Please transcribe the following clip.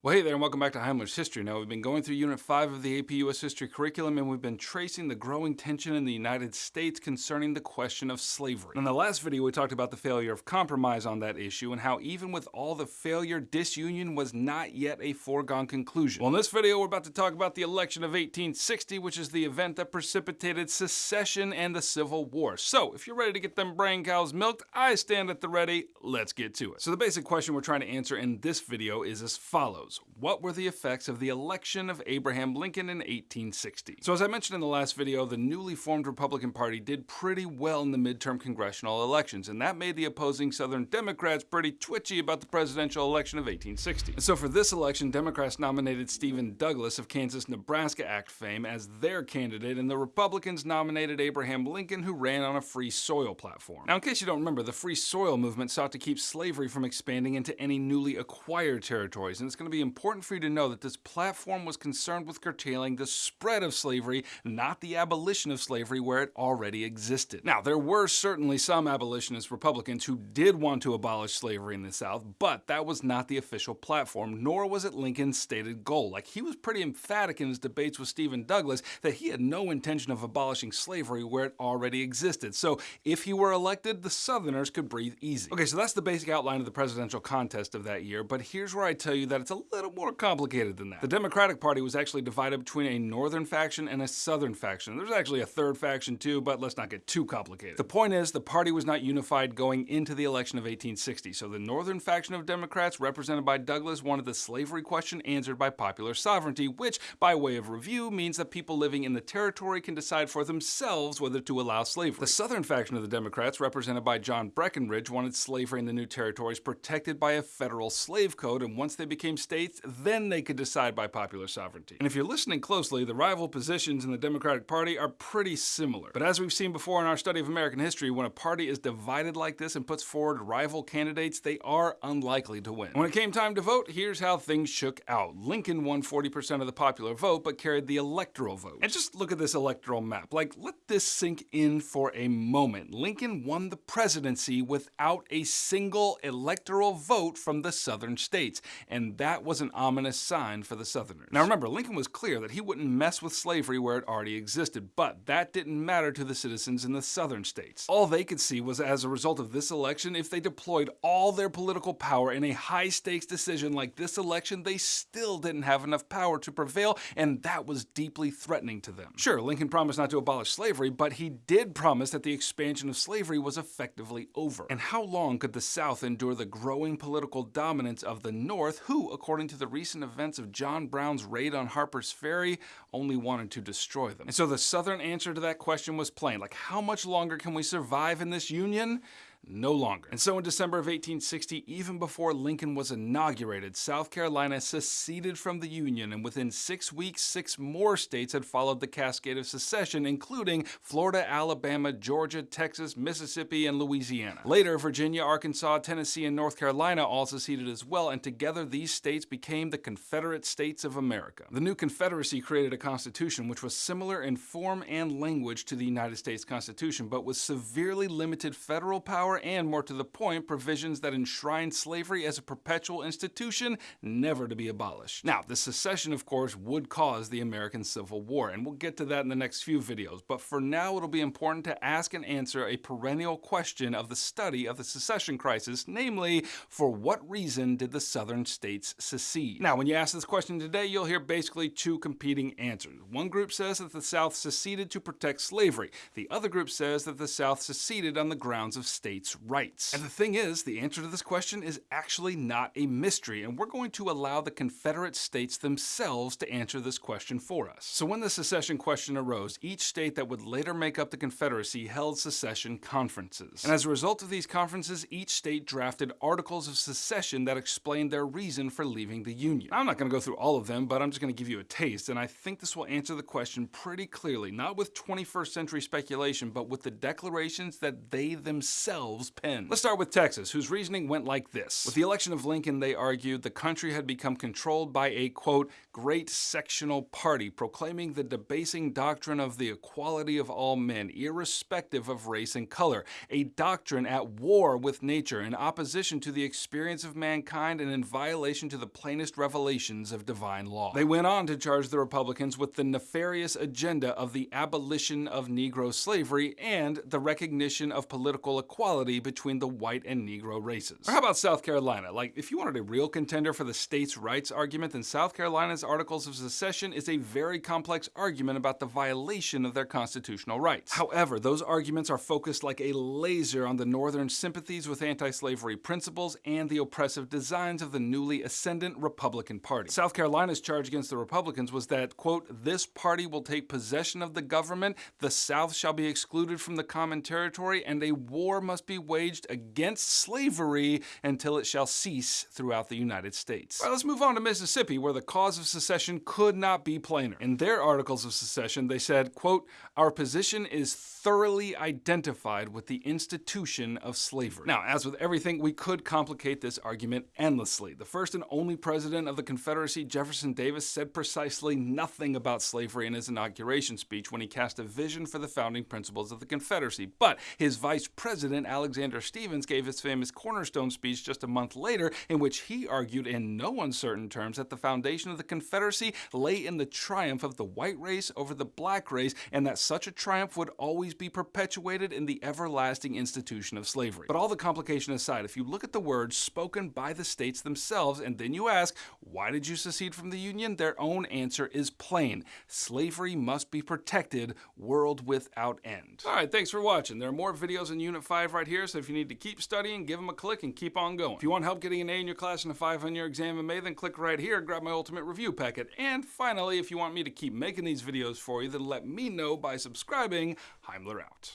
Well, hey there, and welcome back to Heimler's History. Now, we've been going through Unit 5 of the AP US History curriculum, and we've been tracing the growing tension in the United States concerning the question of slavery. In the last video, we talked about the failure of compromise on that issue, and how even with all the failure, disunion was not yet a foregone conclusion. Well, in this video, we're about to talk about the election of 1860, which is the event that precipitated secession and the Civil War. So, if you're ready to get them brain cows milked, I stand at the ready. Let's get to it. So, the basic question we're trying to answer in this video is as follows what were the effects of the election of Abraham Lincoln in 1860? So as I mentioned in the last video, the newly formed Republican Party did pretty well in the midterm congressional elections, and that made the opposing Southern Democrats pretty twitchy about the presidential election of 1860. And so for this election, Democrats nominated Stephen Douglas of Kansas-Nebraska Act fame as their candidate, and the Republicans nominated Abraham Lincoln, who ran on a free soil platform. Now, in case you don't remember, the free soil movement sought to keep slavery from expanding into any newly acquired territories, and it's going to be important for you to know that this platform was concerned with curtailing the spread of slavery, not the abolition of slavery where it already existed. Now, there were certainly some abolitionist Republicans who did want to abolish slavery in the South, but that was not the official platform, nor was it Lincoln's stated goal. Like, he was pretty emphatic in his debates with Stephen Douglas that he had no intention of abolishing slavery where it already existed. So, if he were elected, the Southerners could breathe easy. Okay, so that's the basic outline of the presidential contest of that year, but here's where I tell you that it's a little more complicated than that. The Democratic Party was actually divided between a northern faction and a southern faction. There's actually a third faction too, but let's not get too complicated. The point is, the party was not unified going into the election of 1860, so the northern faction of Democrats, represented by Douglas, wanted the slavery question answered by popular sovereignty, which, by way of review, means that people living in the territory can decide for themselves whether to allow slavery. The southern faction of the Democrats, represented by John Breckinridge, wanted slavery in the new territories protected by a federal slave code, and once they became states, states, then they could decide by popular sovereignty. And if you're listening closely, the rival positions in the Democratic Party are pretty similar. But as we've seen before in our study of American history, when a party is divided like this and puts forward rival candidates, they are unlikely to win. When it came time to vote, here's how things shook out. Lincoln won 40% of the popular vote, but carried the electoral vote. And just look at this electoral map. Like, let this sink in for a moment. Lincoln won the presidency without a single electoral vote from the southern states. And that was an ominous sign for the Southerners. Now remember, Lincoln was clear that he wouldn't mess with slavery where it already existed, but that didn't matter to the citizens in the southern states. All they could see was as a result of this election, if they deployed all their political power in a high stakes decision like this election, they still didn't have enough power to prevail, and that was deeply threatening to them. Sure, Lincoln promised not to abolish slavery, but he did promise that the expansion of slavery was effectively over. And how long could the South endure the growing political dominance of the North, who, according according to the recent events of John Brown's raid on Harper's Ferry, only wanted to destroy them. And so the Southern answer to that question was plain, like how much longer can we survive in this union? No longer. And so in December of 1860, even before Lincoln was inaugurated, South Carolina seceded from the Union, and within six weeks, six more states had followed the cascade of secession, including Florida, Alabama, Georgia, Texas, Mississippi, and Louisiana. Later, Virginia, Arkansas, Tennessee, and North Carolina all seceded as well, and together these states became the Confederate States of America. The new Confederacy created a constitution which was similar in form and language to the United States Constitution, but with severely limited federal power power and, more to the point, provisions that enshrine slavery as a perpetual institution, never to be abolished. Now, the secession, of course, would cause the American Civil War, and we'll get to that in the next few videos, but for now it'll be important to ask and answer a perennial question of the study of the secession crisis, namely, for what reason did the southern states secede? Now, when you ask this question today, you'll hear basically two competing answers. One group says that the South seceded to protect slavery. The other group says that the South seceded on the grounds of state states' rights? And the thing is, the answer to this question is actually not a mystery, and we're going to allow the Confederate states themselves to answer this question for us. So when the secession question arose, each state that would later make up the Confederacy held secession conferences. And as a result of these conferences, each state drafted articles of secession that explained their reason for leaving the Union. I'm not going to go through all of them, but I'm just going to give you a taste, and I think this will answer the question pretty clearly, not with 21st century speculation, but with the declarations that they themselves themselves penned. Let's start with Texas, whose reasoning went like this. With the election of Lincoln, they argued the country had become controlled by a, quote, great sectional party, proclaiming the debasing doctrine of the equality of all men, irrespective of race and color, a doctrine at war with nature, in opposition to the experience of mankind and in violation to the plainest revelations of divine law. They went on to charge the Republicans with the nefarious agenda of the abolition of Negro slavery and the recognition of political equality between the white and Negro races. Or how about South Carolina? Like, if you wanted a real contender for the states' rights argument, then South Carolina's Articles of Secession is a very complex argument about the violation of their constitutional rights. However, those arguments are focused like a laser on the Northern sympathies with anti-slavery principles and the oppressive designs of the newly ascendant Republican Party. South Carolina's charge against the Republicans was that, quote, this party will take possession of the government, the South shall be excluded from the common territory, and a war must be waged against slavery until it shall cease throughout the United States. Let's move on to Mississippi, where the cause of secession could not be plainer. In their articles of secession, they said, quote, our position is thoroughly identified with the institution of slavery. Now, as with everything, we could complicate this argument endlessly. The first and only president of the Confederacy, Jefferson Davis, said precisely nothing about slavery in his inauguration speech when he cast a vision for the founding principles of the Confederacy. But his vice president, Alexander Stephens, gave his famous cornerstone speech just a month later, in which he argued in no uncertain terms that the foundation of the Confederacy lay in the triumph of the white race over the black race, and that such a triumph would always be perpetuated in the everlasting institution of slavery. But all the complication aside, if you look at the words spoken by the states themselves, and then you ask, why did you secede from the Union? Their own answer is plain. Slavery must be protected, world without end. All right, thanks for watching. There are more videos in Unit 5 right here, so if you need to keep studying, give them a click and keep on going. If you want help getting an A in your class and a 5 on your exam in May, then click right here, grab my ultimate review packet. And finally, if you want me to keep making these videos for you, then let me know by subscribing. Heimler out.